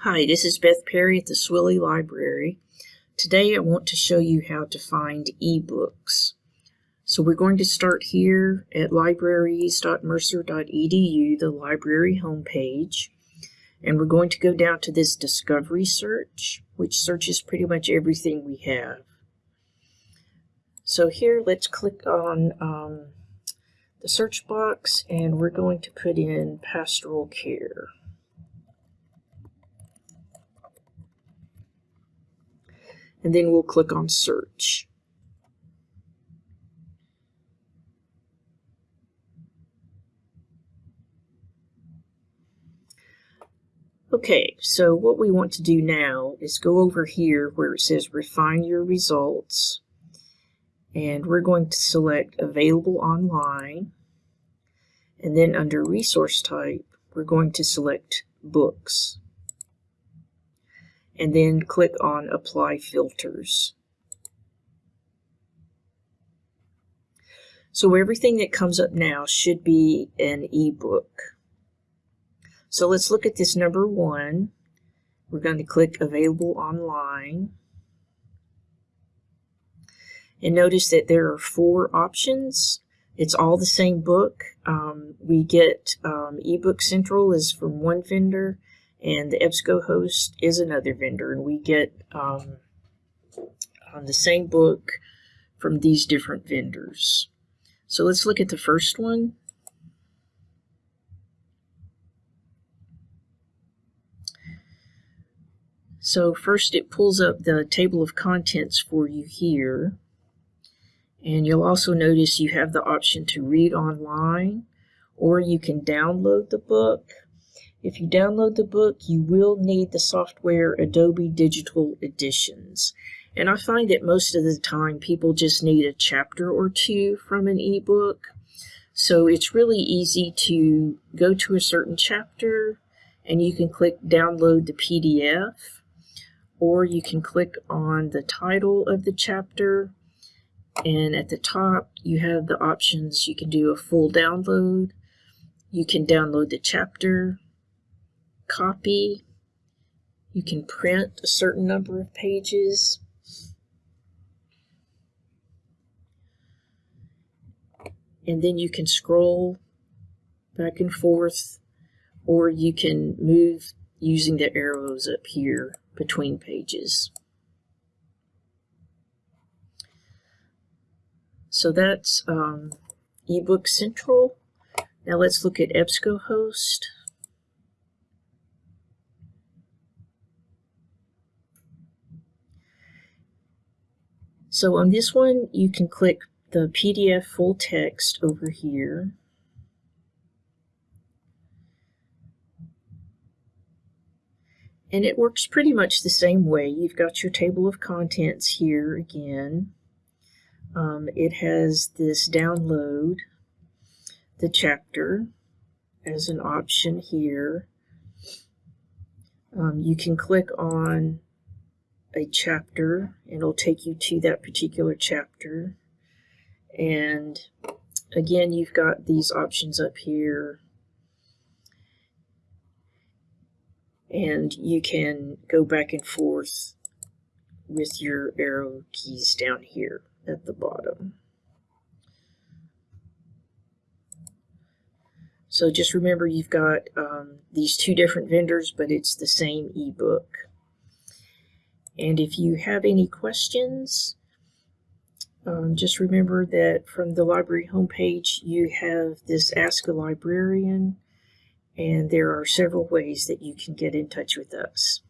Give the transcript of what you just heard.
Hi, this is Beth Perry at the Swilley Library. Today I want to show you how to find ebooks. So we're going to start here at libraries.mercer.edu, the library homepage. And we're going to go down to this discovery search, which searches pretty much everything we have. So here, let's click on um, the search box and we're going to put in pastoral care. And then we'll click on search. Okay, so what we want to do now is go over here where it says refine your results and we're going to select available online and then under resource type we're going to select books and then click on apply filters. So everything that comes up now should be an ebook. So let's look at this number one. We're going to click available online. And notice that there are four options. It's all the same book. Um, we get um, eBook Central is from one vendor, and the EBSCOhost is another vendor, and we get um, on the same book from these different vendors. So let's look at the first one. So first it pulls up the table of contents for you here. And you'll also notice you have the option to read online or you can download the book. If you download the book, you will need the software Adobe Digital Editions. And I find that most of the time people just need a chapter or two from an ebook. So it's really easy to go to a certain chapter and you can click download the PDF or you can click on the title of the chapter and at the top you have the options you can do a full download you can download the chapter copy you can print a certain number of pages and then you can scroll back and forth or you can move using the arrows up here between pages. So that's um, eBook Central. Now let's look at EBSCOhost. So on this one, you can click the PDF full text over here. And it works pretty much the same way. You've got your table of contents here again. Um, it has this download the chapter as an option here. Um, you can click on a chapter it'll take you to that particular chapter. And again, you've got these options up here. And you can go back and forth with your arrow keys down here at the bottom. So just remember you've got um, these two different vendors, but it's the same ebook. And if you have any questions, um, just remember that from the library homepage, you have this Ask a Librarian, and there are several ways that you can get in touch with us.